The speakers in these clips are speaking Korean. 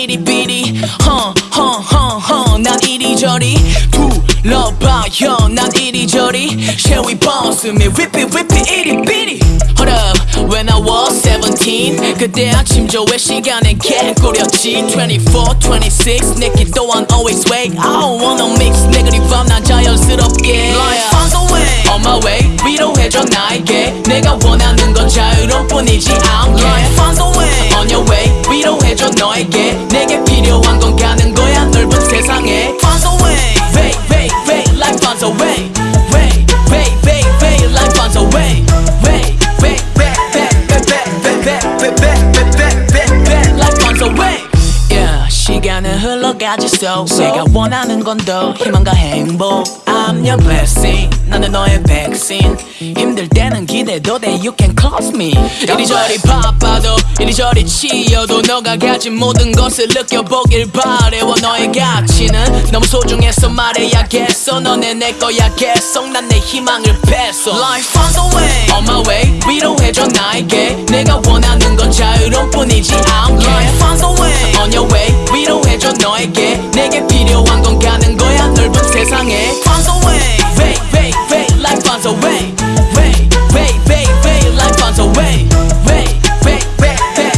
이리비리 허허허허 난 이리저리 둘러봐요 난 이리저리 쉐위 버스미 whippy whippy 이리비리 Hold up when I was 17 그때 아침 조회 시간에 개꾸렸지 24, 26 내기 또한 always wake I don't wanna mix negative vibe 난 자연스럽게 Life finds a way On my way 위로해줘 나에게 내가 원하는 건 자유로운 뿐이지 않게 Life finds a way On your way 위로해줘 너에게 내게 가지소 내가 원하는 건 더 희망과 행복. I'm your blessing. 나는 너의 백신. 힘들 때는 기대도 돼. You can close me. 이리저리 바빠도 이리저리 치여도 너가 가진 모든 것을 느껴보길 바래 와 너의 가치는 너무 소중해서 말해야겠어. 너네 내 거야 계속. 난 내 희망을 뺐어. Life finds a way. On my way. 위로해줘 나에게. 내가 원하는 건 자유로운 뿐이지. 않게 Life 너에게 내게 필요한 건 가는 거야 넓은 세상에 Finds a way Way way way Life finds a way Way way way way Life finds a way Way way way way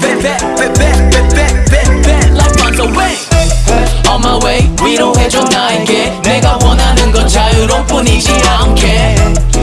way way way way way way way Life finds a way On my way 위로해줘 나에게 내가 원하는 건 자유로운 뿐이지 않게 On